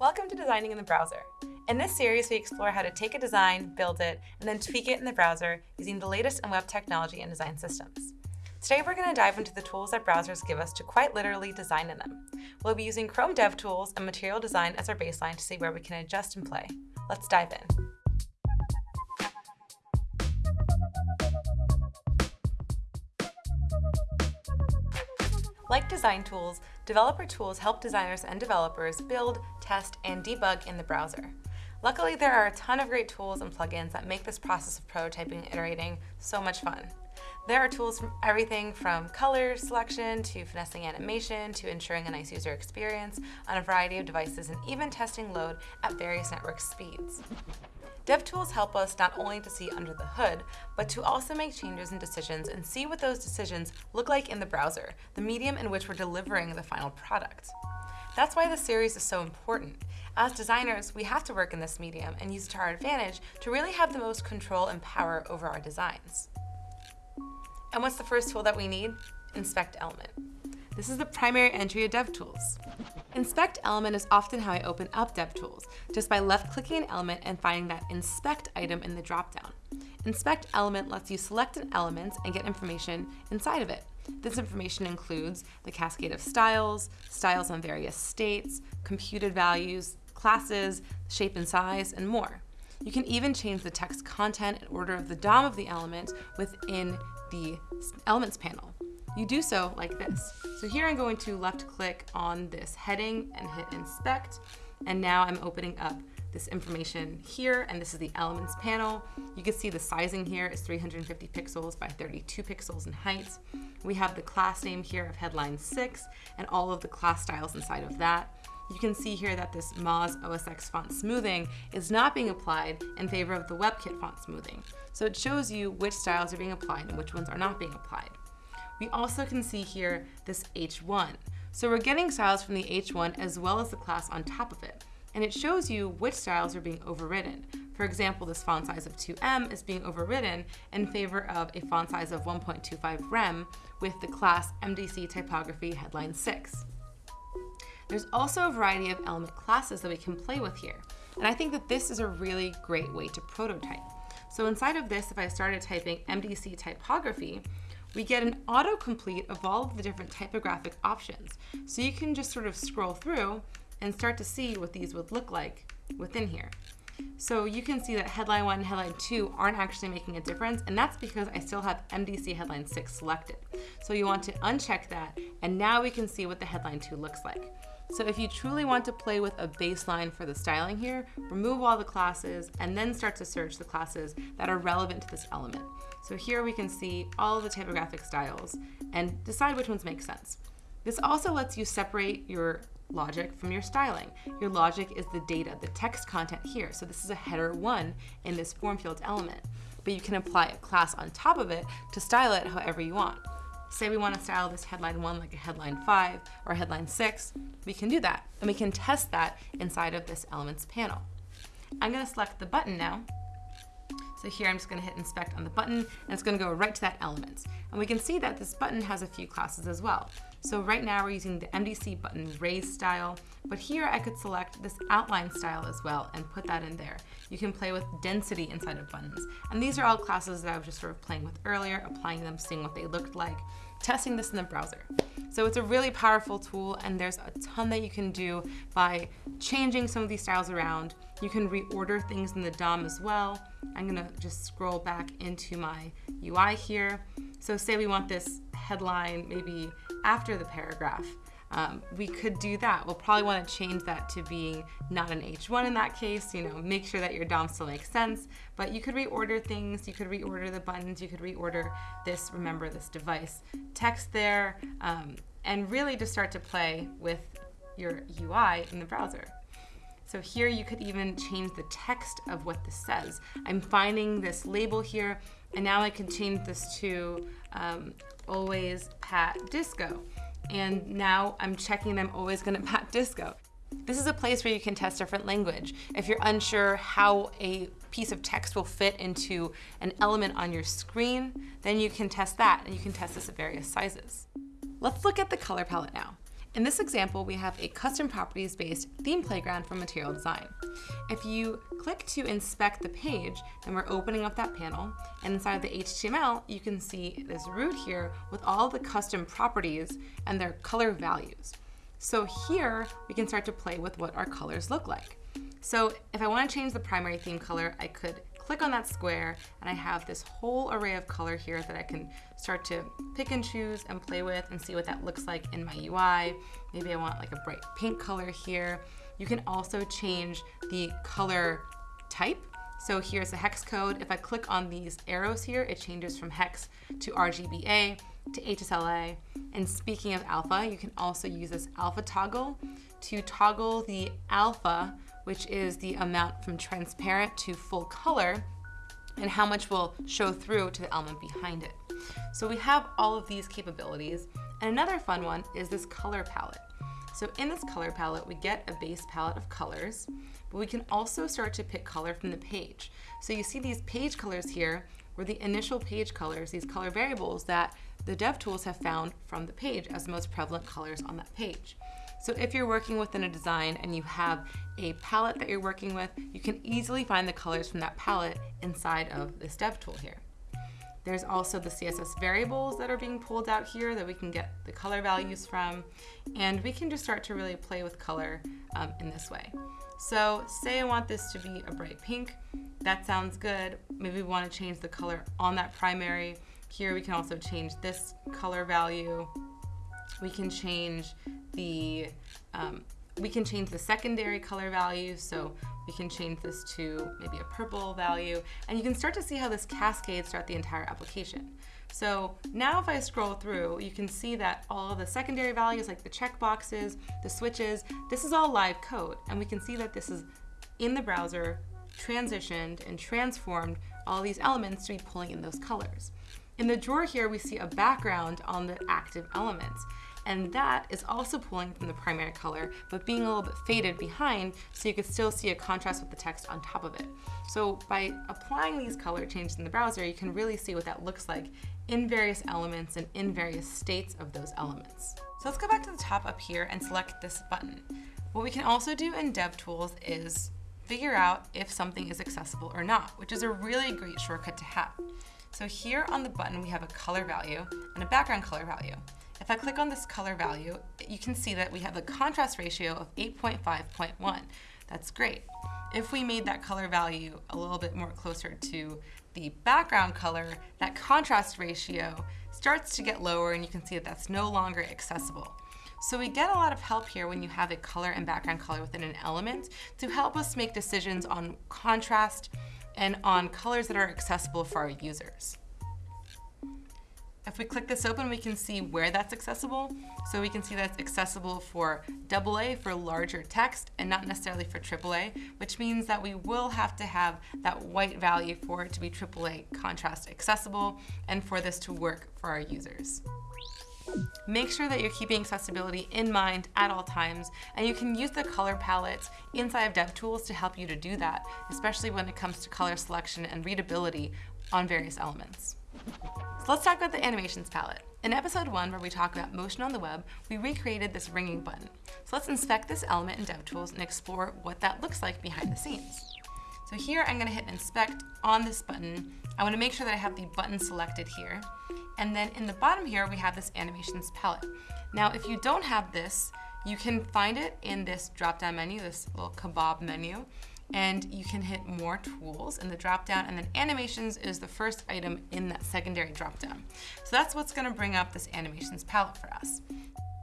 Welcome to Designing in the Browser. In this series, we explore how to take a design, build it, and then tweak it in the browser using the latest in web technology and design systems. Today, we're going to dive into the tools that browsers give us to quite literally design in them. We'll be using Chrome DevTools and Material Design as our baseline to see where we can adjust and play. Let's dive in. Like design tools, developer tools help designers and developers build, test, and debug in the browser. Luckily, there are a ton of great tools and plugins that make this process of prototyping and iterating so much fun. There are tools from everything from color selection to finessing animation to ensuring a nice user experience on a variety of devices and even testing load at various network speeds. DevTools help us not only to see under the hood, but to also make changes and decisions and see what those decisions look like in the browser, the medium in which we're delivering the final product. That's why this series is so important. As designers, we have to work in this medium and use it to our advantage to really have the most control and power over our designs. And what's the first tool that we need? Inspect element. This is the primary entry of DevTools. Inspect element is often how I open up DevTools, just by left-clicking an element and finding that inspect item in the dropdown. Inspect element lets you select an element and get information inside of it. This information includes the cascade of styles, styles on various states, computed values, classes, shape and size, and more. You can even change the text content and order of the DOM of the element within the Elements panel. You do so like this. So here I'm going to left click on this heading and hit inspect. And now I'm opening up this information here, and this is the elements panel. You can see the sizing here is 350 pixels by 32 pixels in height. We have the class name here of headline 6 and all of the class styles inside of that. You can see here that this Moz OSX font smoothing is not being applied in favor of the WebKit font smoothing. So it shows you which styles are being applied and which ones are not being applied. We also can see here this H1. So we're getting styles from the H1 as well as the class on top of it. And it shows you which styles are being overridden. For example, this font size of 2em is being overridden in favor of a font size of 1.25 rem with the class MDC typography headline 6. There's also a variety of element classes that we can play with here. And I think that this is a really great way to prototype. So inside of this, if I started typing MDC typography, we get an autocomplete of all of the different typographic options. So you can just sort of scroll through and start to see what these would look like within here. So you can see that headline 1 and headline 2 aren't actually making a difference, and that's because I still have MDC headline 6 selected. So you want to uncheck that, and now we can see what the headline 2 looks like. So if you truly want to play with a baseline for the styling here, remove all the classes and then start to search the classes that are relevant to this element. So here we can see all the typographic styles and decide which ones make sense. This also lets you separate your logic from your styling. Your logic is the data, the text content here. So this is a header one in this form field element, but you can apply a class on top of it to style it however you want. Say we want to style this headline one like a headline five or headline six, we can do that. And we can test that inside of this elements panel. I'm going to select the button now. So here I'm just going to hit inspect on the button and it's going to go right to that element. And we can see that this button has a few classes as well. So right now we're using the MDC button raised style, but here I could select this outline style as well and put that in there. You can play with density inside of buttons. And these are all classes that I was just sort of playing with earlier, applying them, seeing what they looked like, testing this in the browser. So it's a really powerful tool and there's a ton that you can do by changing some of these styles around. You can reorder things in the DOM as well. I'm gonna just scroll back into my UI here. So say we want this headline maybe after the paragraph. Um, we could do that. We'll probably want to change that to being not an H1 in that case, you know, make sure that your DOM still makes sense, but you could reorder things, you could reorder the buttons, you could reorder this, remember this device text there, um, and really just start to play with your UI in the browser. So here you could even change the text of what this says. I'm finding this label here, and now I can change this to um, always pat disco. And now I'm checking I'm always gonna pat disco. This is a place where you can test different language. If you're unsure how a piece of text will fit into an element on your screen, then you can test that and you can test this at various sizes. Let's look at the color palette now. In this example, we have a custom properties-based theme playground for material design. If you click to inspect the page, then we're opening up that panel, and inside the HTML, you can see this root here with all the custom properties and their color values. So here, we can start to play with what our colors look like. So if I want to change the primary theme color, I could click on that square and I have this whole array of color here that I can start to pick and choose and play with and see what that looks like in my UI. Maybe I want like a bright pink color here. You can also change the color type. So here's the hex code. If I click on these arrows here, it changes from hex to RGBA to HSLA. And speaking of alpha, you can also use this alpha toggle to toggle the alpha which is the amount from transparent to full color and how much will show through to the element behind it. So we have all of these capabilities. And another fun one is this color palette. So in this color palette, we get a base palette of colors, but we can also start to pick color from the page. So you see these page colors here were the initial page colors, these color variables that the DevTools have found from the page as the most prevalent colors on that page. So if you're working within a design and you have a palette that you're working with, you can easily find the colors from that palette inside of this dev tool here. There's also the CSS variables that are being pulled out here that we can get the color values from, and we can just start to really play with color um, in this way. So say I want this to be a bright pink, that sounds good. Maybe we want to change the color on that primary. Here we can also change this color value. We can change the, um, we can change the secondary color value. So we can change this to maybe a purple value. And you can start to see how this cascades throughout the entire application. So now if I scroll through, you can see that all the secondary values like the checkboxes, the switches, this is all live code. And we can see that this is in the browser, transitioned and transformed all these elements to be pulling in those colors. In the drawer here, we see a background on the active elements and that is also pulling from the primary color, but being a little bit faded behind so you can still see a contrast with the text on top of it. So by applying these color changes in the browser, you can really see what that looks like in various elements and in various states of those elements. So let's go back to the top up here and select this button. What we can also do in DevTools is figure out if something is accessible or not, which is a really great shortcut to have. So here on the button, we have a color value and a background color value. If I click on this color value, you can see that we have a contrast ratio of 8.5.1. That's great. If we made that color value a little bit more closer to the background color, that contrast ratio starts to get lower and you can see that that's no longer accessible. So we get a lot of help here when you have a color and background color within an element to help us make decisions on contrast and on colors that are accessible for our users. If we click this open, we can see where that's accessible. So we can see that's accessible for AA for larger text and not necessarily for AAA, which means that we will have to have that white value for it to be AAA contrast accessible and for this to work for our users. Make sure that you're keeping accessibility in mind at all times, and you can use the color palettes inside of DevTools to help you to do that, especially when it comes to color selection and readability on various elements. So let's talk about the animations palette. In episode one, where we talk about motion on the web, we recreated this ringing button. So let's inspect this element in DevTools and explore what that looks like behind the scenes. So here I'm gonna hit inspect on this button. I wanna make sure that I have the button selected here. And then in the bottom here, we have this animations palette. Now, if you don't have this, you can find it in this drop-down menu, this little kebab menu and you can hit more tools in the drop-down, and then animations is the first item in that secondary drop-down. So that's what's gonna bring up this animations palette for us.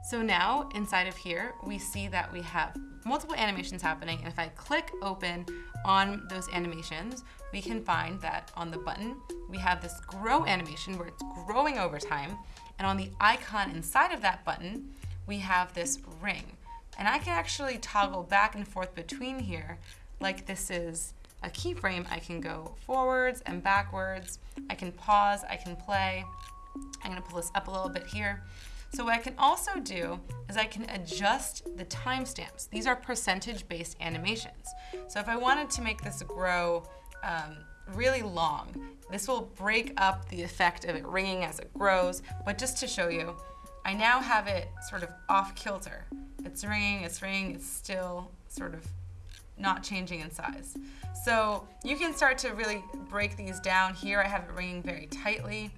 So now inside of here, we see that we have multiple animations happening. And if I click open on those animations, we can find that on the button, we have this grow animation where it's growing over time. And on the icon inside of that button, we have this ring. And I can actually toggle back and forth between here like this is a keyframe, I can go forwards and backwards. I can pause, I can play. I'm gonna pull this up a little bit here. So what I can also do is I can adjust the timestamps. These are percentage-based animations. So if I wanted to make this grow um, really long, this will break up the effect of it ringing as it grows. But just to show you, I now have it sort of off kilter. It's ringing, it's ringing, it's still sort of not changing in size. So you can start to really break these down. Here I have it ringing very tightly.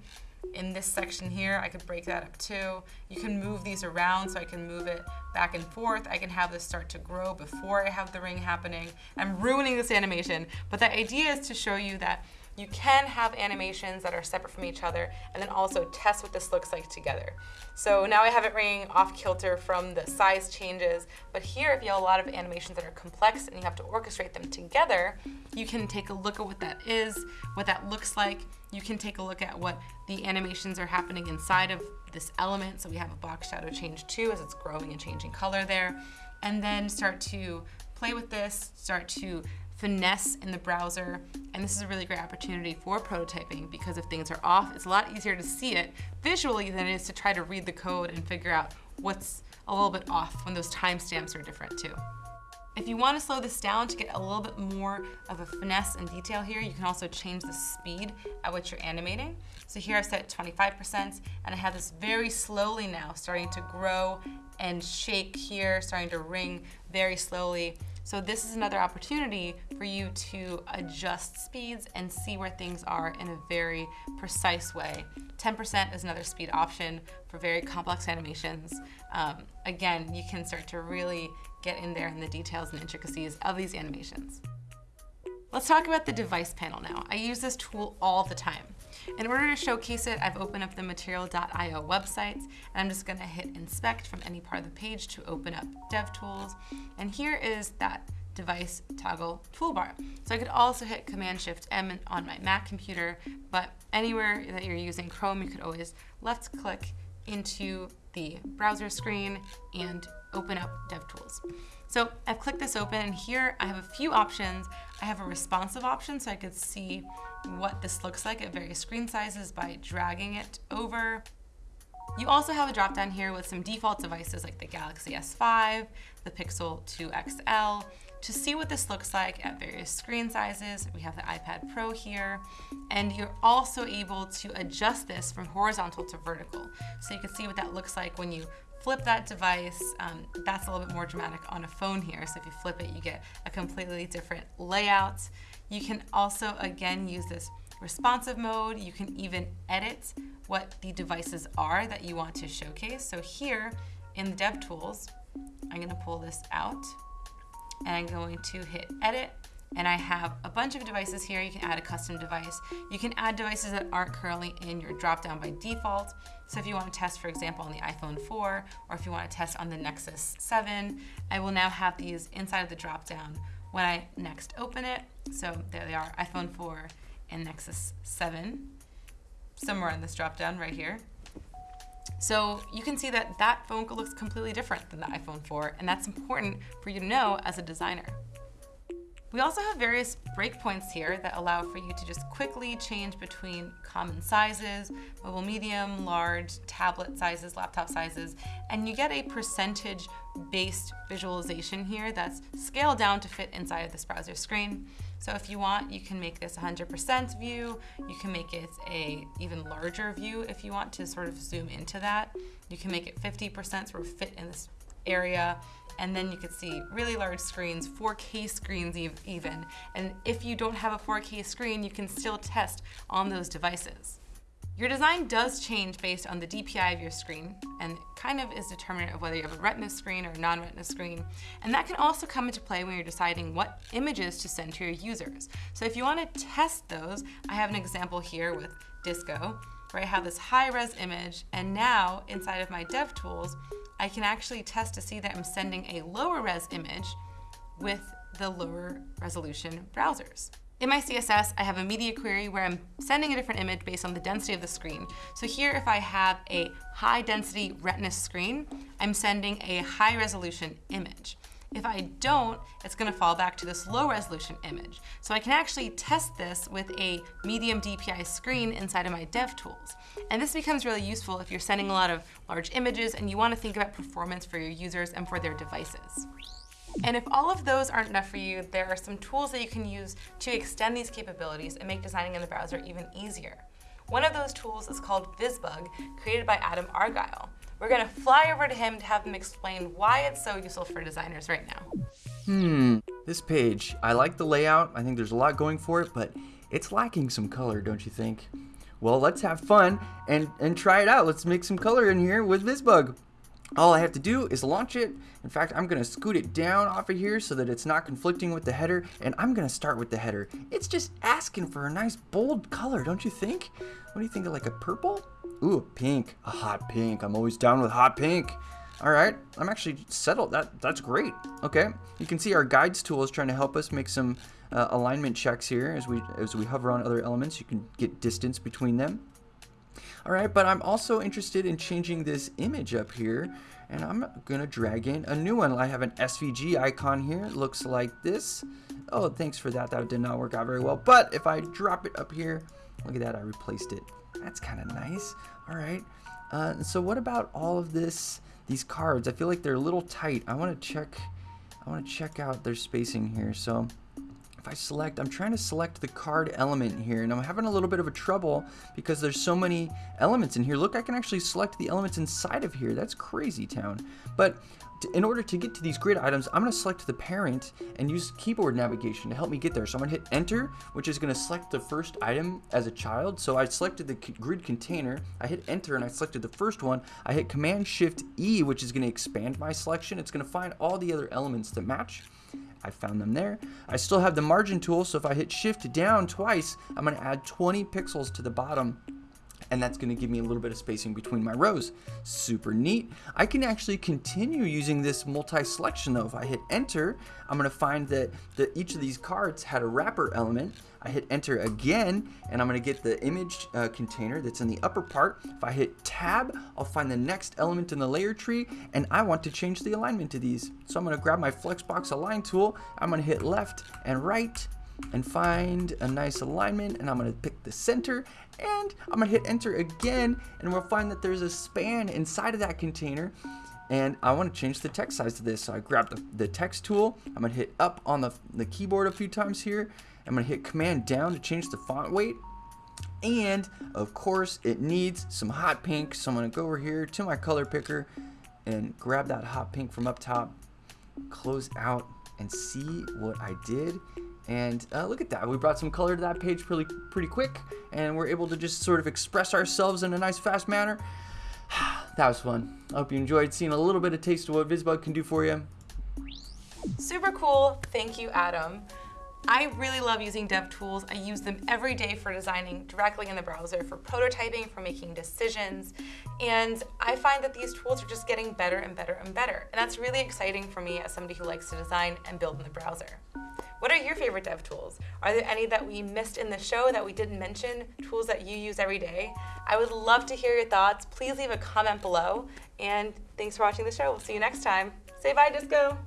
In this section here, I could break that up too. You can move these around so I can move it back and forth. I can have this start to grow before I have the ring happening. I'm ruining this animation, but the idea is to show you that you can have animations that are separate from each other and then also test what this looks like together. So now I have it ringing off kilter from the size changes, but here if you have a lot of animations that are complex and you have to orchestrate them together, you can take a look at what that is, what that looks like. You can take a look at what the animations are happening inside of this element. So we have a box shadow change too as it's growing and changing color there. And then start to play with this, start to finesse in the browser. And this is a really great opportunity for prototyping because if things are off, it's a lot easier to see it visually than it is to try to read the code and figure out what's a little bit off when those timestamps are different too. If you want to slow this down to get a little bit more of a finesse and detail here, you can also change the speed at which you're animating. So here I've set 25% and I have this very slowly now starting to grow and shake here, starting to ring very slowly. So this is another opportunity for you to adjust speeds and see where things are in a very precise way. 10% is another speed option for very complex animations. Um, again, you can start to really get in there in the details and intricacies of these animations. Let's talk about the device panel now. I use this tool all the time. In order to showcase it, I've opened up the material.io website, and I'm just gonna hit inspect from any part of the page to open up DevTools. And here is that device toggle toolbar. So I could also hit Command Shift M on my Mac computer, but anywhere that you're using Chrome, you could always left click into the browser screen and open up DevTools. So I've clicked this open and here I have a few options. I have a responsive option so I could see what this looks like at various screen sizes by dragging it over. You also have a drop down here with some default devices like the Galaxy S5, the Pixel 2 XL. To see what this looks like at various screen sizes, we have the iPad Pro here, and you're also able to adjust this from horizontal to vertical. So you can see what that looks like when you flip that device, um, that's a little bit more dramatic on a phone here. So if you flip it, you get a completely different layout. You can also, again, use this responsive mode. You can even edit what the devices are that you want to showcase. So here in the DevTools, I'm gonna pull this out and I'm going to hit edit and I have a bunch of devices here. You can add a custom device. You can add devices that aren't currently in your dropdown by default. So if you want to test, for example, on the iPhone 4, or if you want to test on the Nexus 7, I will now have these inside of the dropdown when I next open it. So there they are, iPhone 4 and Nexus 7, somewhere in this dropdown right here. So you can see that that phone looks completely different than the iPhone 4, and that's important for you to know as a designer. We also have various breakpoints here that allow for you to just quickly change between common sizes, mobile medium, large, tablet sizes, laptop sizes, and you get a percentage based visualization here that's scaled down to fit inside of this browser screen. So if you want, you can make this 100% view. You can make it a even larger view if you want to sort of zoom into that. You can make it 50% sort of fit in this area and then you could see really large screens, 4K screens even. And if you don't have a 4K screen, you can still test on those devices. Your design does change based on the DPI of your screen and kind of is determinant of whether you have a retina screen or a non-retina screen. And that can also come into play when you're deciding what images to send to your users. So if you want to test those, I have an example here with Disco where I have this high-res image and now inside of my DevTools, I can actually test to see that I'm sending a lower res image with the lower resolution browsers. In my CSS, I have a media query where I'm sending a different image based on the density of the screen. So here, if I have a high density retina screen, I'm sending a high resolution image. If I don't, it's gonna fall back to this low resolution image. So I can actually test this with a medium DPI screen inside of my DevTools. And this becomes really useful if you're sending a lot of large images and you wanna think about performance for your users and for their devices. And if all of those aren't enough for you, there are some tools that you can use to extend these capabilities and make designing in the browser even easier. One of those tools is called VisBug, created by Adam Argyle. We're gonna fly over to him to have him explain why it's so useful for designers right now. Hmm, this page, I like the layout. I think there's a lot going for it, but it's lacking some color, don't you think? Well, let's have fun and, and try it out. Let's make some color in here with VisBug. All I have to do is launch it. In fact, I'm gonna scoot it down off of here so that it's not conflicting with the header, and I'm gonna start with the header. It's just asking for a nice bold color, don't you think? What do you think of like a purple? Ooh, pink, a hot pink. I'm always down with hot pink. All right, I'm actually settled. That That's great. Okay, you can see our guides tool is trying to help us make some uh, alignment checks here as we, as we hover on other elements. You can get distance between them. All right, but I'm also interested in changing this image up here and I'm gonna drag in a new one. I have an SVG icon here. It looks like this. Oh, thanks for that. That did not work out very well. But if I drop it up here, look at that, I replaced it. That's kind of nice. All right. Uh, so what about all of this, these cards? I feel like they're a little tight. I want to check, I want to check out their spacing here. So if I select, I'm trying to select the card element here and I'm having a little bit of a trouble because there's so many elements in here. Look, I can actually select the elements inside of here. That's crazy town. But in order to get to these grid items, I'm to select the parent and use keyboard navigation to help me get there. So I'm to hit enter, which is going to select the first item as a child. So I selected the grid container, I hit enter and I selected the first one. I hit command shift E, which is going to expand my selection. It's going to find all the other elements that match. I found them there. I still have the margin tool, so if I hit shift down twice, I'm gonna add 20 pixels to the bottom and that's going to give me a little bit of spacing between my rows. Super neat. I can actually continue using this multi-selection though. If I hit enter, I'm going to find that the, each of these cards had a wrapper element. I hit enter again, and I'm going to get the image uh, container that's in the upper part. If I hit tab, I'll find the next element in the layer tree, and I want to change the alignment to these. So I'm going to grab my Flexbox Align tool. I'm going to hit left and right, and find a nice alignment and I'm gonna pick the center and I'm gonna hit enter again and we'll find that there's a span inside of that container. And I want to change the text size to this. So I grab the, the text tool. I'm gonna hit up on the, the keyboard a few times here. I'm gonna hit command down to change the font weight. And of course it needs some hot pink. So I'm gonna go over here to my color picker and grab that hot pink from up top close out and see what I did and uh, look at that, we brought some color to that page pretty, pretty quick, and we're able to just sort of express ourselves in a nice, fast manner. that was fun. I hope you enjoyed seeing a little bit of taste of what VisBug can do for you. Super cool. Thank you, Adam. I really love using dev tools. I use them every day for designing directly in the browser, for prototyping, for making decisions. And I find that these tools are just getting better and better and better. And that's really exciting for me as somebody who likes to design and build in the browser. What are your favorite dev tools? Are there any that we missed in the show that we didn't mention, tools that you use every day? I would love to hear your thoughts. Please leave a comment below. And thanks for watching the show. We'll see you next time. Say bye, Disco.